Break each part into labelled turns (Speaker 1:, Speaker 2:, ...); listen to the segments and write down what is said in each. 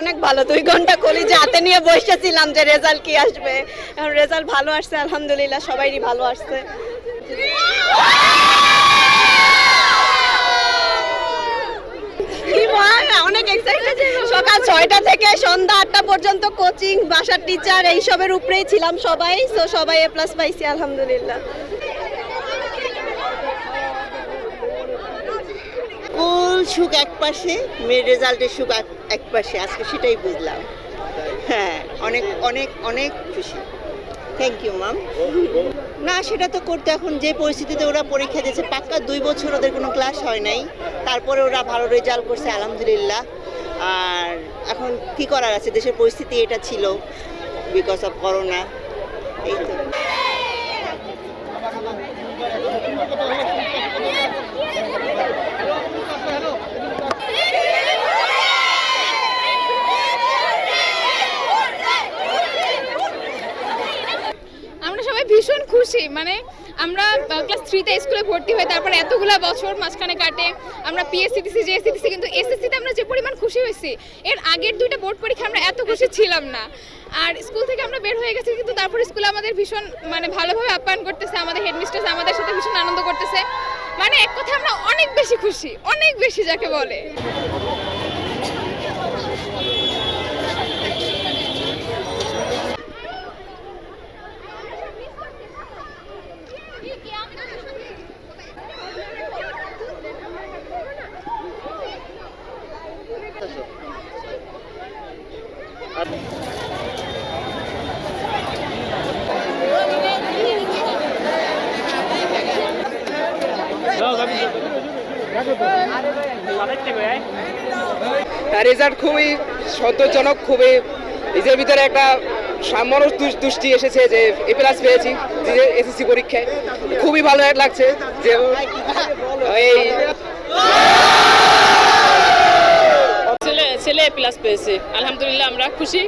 Speaker 1: অনেক ভালো। দুই ঘণ্টা কলেজে হাতে নিয়ে বসেছিলাম যে রেজাল্ট কি আসবে। রেজাল্ট ভালো আসছে, আলহামদুলিল্লাহ সবাইই ভালো আসছে। অনেক সকাল ছয়টা থেকে সন্ধ্যা আটটা পর্যন্ত কোচিং বাসার টিচার এইসবের উপরেই ছিলাম সবাই। তো সবাই এ প্লাস পাইছি, আলহামদুলিল্লাহ।
Speaker 2: সুখ এক পাশে, মেয়ের রেজাল্টের সুখ এক- পাশে, আজকে সেটাই বুঝলাম। হ্যাঁ অনেক অনেক অনেক খুশি। থ্যাংক ইউ ম্যাম না, সেটা তো করতে এখন যে পরিস্থিতিতে ওরা পরীক্ষা দিয়েছে, পাক্কা দুই বছর ওদের কোনো ক্লাস হয় নাই। তারপরে ওরা ভালো রেজাল্ট করছে, আলহামদুলিল্লাহ। আর এখন কি করার আছে? দেশের পরিস্থিতি এটা ছিল বিকজ অফ করোনা এই তো
Speaker 3: আমরা সবাই ভীষণ খুশি। মানে আমরা ক্লাস থ্রিতে স্কুলে ভর্তি হই তারপর এতগুলা বছর মাঝখানে কাটে। আমরা পিএসসি দিছি জেএসসি দিছি, কিন্তু এসএসসিতে আমরা যে পরিমাণ খুশি হয়েছি, এর আগের দুইটা বোর্ড পরীক্ষা আমরা এত খুশি ছিলাম না। আর স্কুল থেকে আমরা বের হয়ে গেছি, কিন্তু তারপর স্কুলে আমাদের ভীষণ মানে ভালোভাবে আপ্যায়ন করতেছে, আমাদের হেডমিস্ট্রেস আমাদের সাথে ভীষণ আনন্দ করতেছে। মানে এক কথা আমরা অনেক বেশি খুশি, অনেক বেশি যাকে বলে।
Speaker 4: তার রেজাল্ট খুবই সন্তোষজনক, খুবই নিজের ভিতরে একটা সামরস তুষ্টি এসেছে যে এ প্লাস পেয়েছি এসএসসি পরীক্ষায়। খুবই ভালো লাগছে যে এই
Speaker 5: ছেলে ছেলে প্লাস পেয়েছে। আলহামদুলিল্লাহ, আমরা খুশি।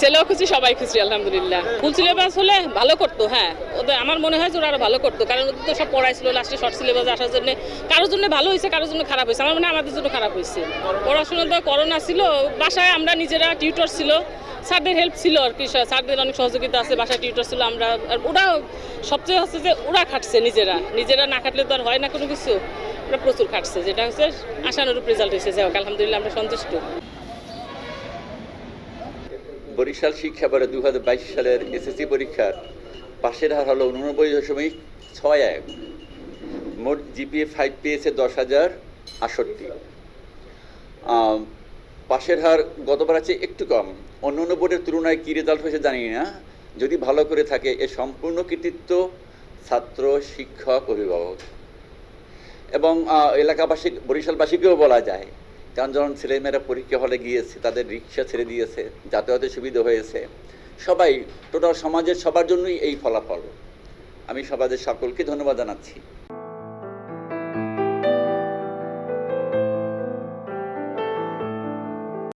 Speaker 5: ছেলেও খুশি, সবাই খুশি, আলহামদুলিল্লাহ। ফুল সিলেবাস হলে ভালো করতো হ্যাঁ। ওদের আমার মনে হয় যে ওরা আরও ভালো করতো, কারণ ওদের তো সব পড়াইছিল লাস্টে শর্ট সিলেবাস আসার জন্য কারোর জন্য ভালো হয়েছে, কারোর জন্য খারাপ হয়েছে। আমার মনে আমাদের জন্য খারাপ হয়েছে। পড়াশোনা তো করোনা ছিল, বাসায় আমরা নিজেরা টিউটর ছিল। স্যারদের হেল্প ছিল আর কি স্যারদের অনেক সহযোগিতা আছে, বাসায় টিউটর ছিল আমরা। আর ওরা সবচেয়ে হচ্ছে যে ওরা খাটছে নিজেরা। নিজেরা না খাটলে তো আর হয় না কোনো কিছু। ওরা প্রচুর খাটছে, যেটা হচ্ছে আশানুরূপ রেজাল্ট এসেছে আলহামদুলিল্লাহ, আমরা সন্তুষ্ট।
Speaker 6: বরিশাল শিক্ষা বোর্ডের দু সালের এসএসসি পরীক্ষার পাশের হার হলো উননব্বই দশমিক ছয় এক। মোট জিপিএ ফাইভ পেয়েছে দশ হাজার আটষট্টি। আম, পাশের হার গতবার আছে একটু কম। অন্য অন্য বোর্ডের তুলনায় কী রেজাল্ট হয়েছে জানি না। যদি ভালো করে থাকে এর সম্পূর্ণ কৃতিত্ব ছাত্র শিক্ষক অভিভাবক। এবং এলাকাবাসী বরিশালবাসীকেও বলা যায় কারণ যখন ছেলেমেয়েরা পরীক্ষা হলে গিয়েছে, তাদের রিক্সা ছেড়ে দিয়েছে, যাতায়াতের সুবিধা হয়েছে, সবাই, টোটাল সমাজের সবার জন্যই এই ফলাফল। আমি সমাজের সকলকে ধন্যবাদ জানাচ্ছি।